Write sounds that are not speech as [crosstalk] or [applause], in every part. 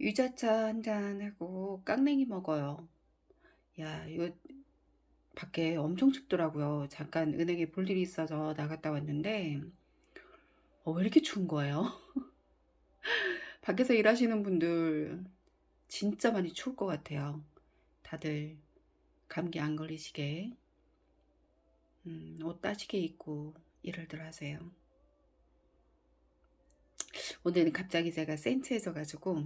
유자차 한 잔하고 깡냉이 먹어요. 야 이거 밖에 엄청 춥더라고요. 잠깐 은행에 볼 일이 있어서 나갔다 왔는데 어 왜 이렇게 추운 거예요? [laughs] 밖에서 일하시는 분들 진짜 많이 추울 것 같아요. 다들 감기 안 걸리시게 음, 옷 따시게 입고 일을들 하세요. 오늘은 갑자기 제가 센치해져 가지고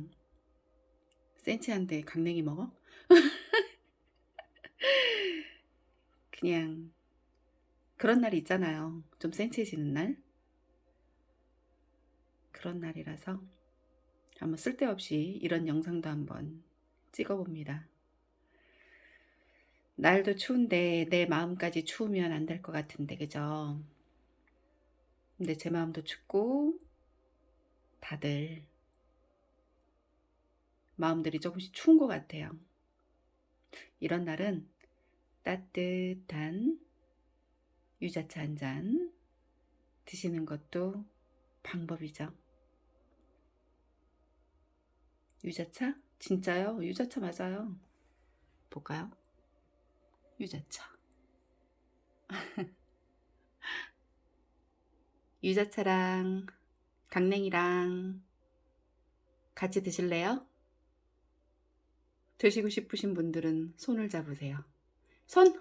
센치한데 강냉이 먹어? [laughs] 그냥 그런 날이 있잖아요. 좀 센치해지는 날. 그런 날이라서 한번 쓸데없이 이런 영상도 한번 찍어봅니다. 날도 추운데 내 마음까지 추우면 안 될 것 같은데 그죠? 근데 제 마음도 춥고 다들 마음들이 조금씩 추운 것 같아요. 이런 날은 따뜻한 유자차 한 잔 드시는 것도 방법이죠. 유자차? 진짜요? 유자차 맞아요. 볼까요? 유자차. [laughs] 유자차랑 강냉이랑 같이 드실래요? 드시고 싶으신 분들은 손을 잡으세요. 손!